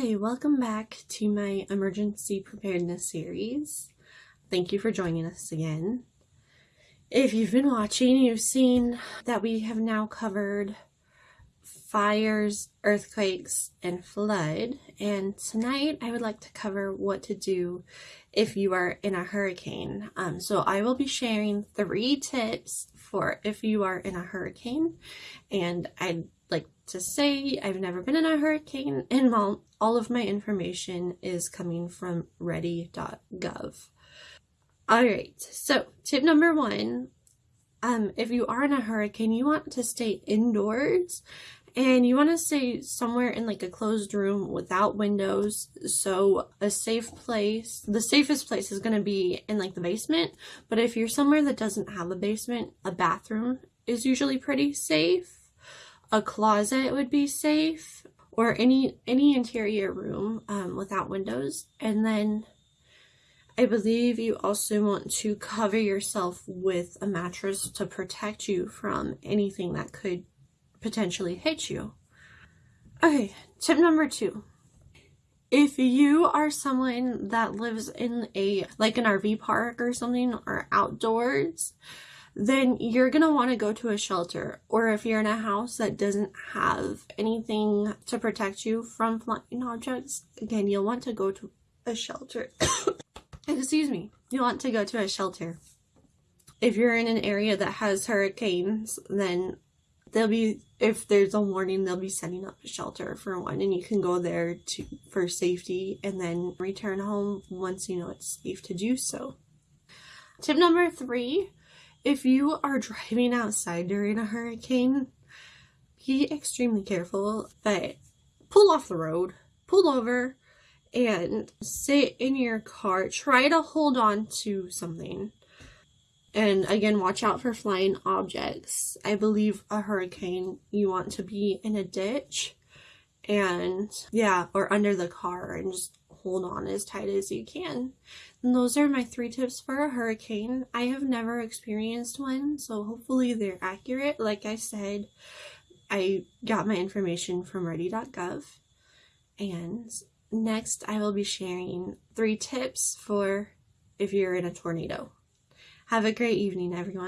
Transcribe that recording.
Hi, welcome back to my emergency preparedness series. Thank you for joining us again. If you've been watching, you've seen that we have now covered fires, earthquakes, and flood. And tonight I would like to cover what to do if you are in a hurricane. Um, so I will be sharing three tips for if you are in a hurricane. And I'd to say I've never been in a hurricane and all, all of my information is coming from ready.gov. Alright, so tip number one, um, if you are in a hurricane, you want to stay indoors and you want to stay somewhere in like a closed room without windows so a safe place the safest place is going to be in like the basement but if you're somewhere that doesn't have a basement a bathroom is usually pretty safe a closet would be safe or any any interior room um, without windows and then I believe you also want to cover yourself with a mattress to protect you from anything that could potentially hit you. Okay, tip number two. If you are someone that lives in a like an RV park or something or outdoors, then you're going to want to go to a shelter. Or if you're in a house that doesn't have anything to protect you from flying objects, again, you'll want to go to a shelter. Excuse me. You'll want to go to a shelter. If you're in an area that has hurricanes, then they'll be if there's a warning they'll be setting up a shelter for one and you can go there to for safety and then return home once you know it's safe to do so tip number three if you are driving outside during a hurricane, be extremely careful, but pull off the road, pull over, and sit in your car. Try to hold on to something. And again, watch out for flying objects. I believe a hurricane, you want to be in a ditch and yeah, or under the car and just hold on as tight as you can. And those are my three tips for a hurricane. I have never experienced one, so hopefully they're accurate. Like I said, I got my information from ready.gov. And next, I will be sharing three tips for if you're in a tornado. Have a great evening, everyone.